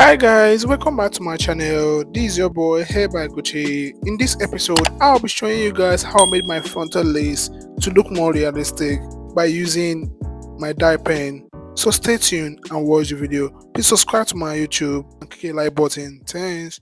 Hi guys, welcome back to my channel. This is your boy Hair by Gucci. In this episode, I'll be showing you guys how I made my frontal lace to look more realistic by using my dye pen. So stay tuned and watch the video. Please subscribe to my YouTube and click the like button. Thanks.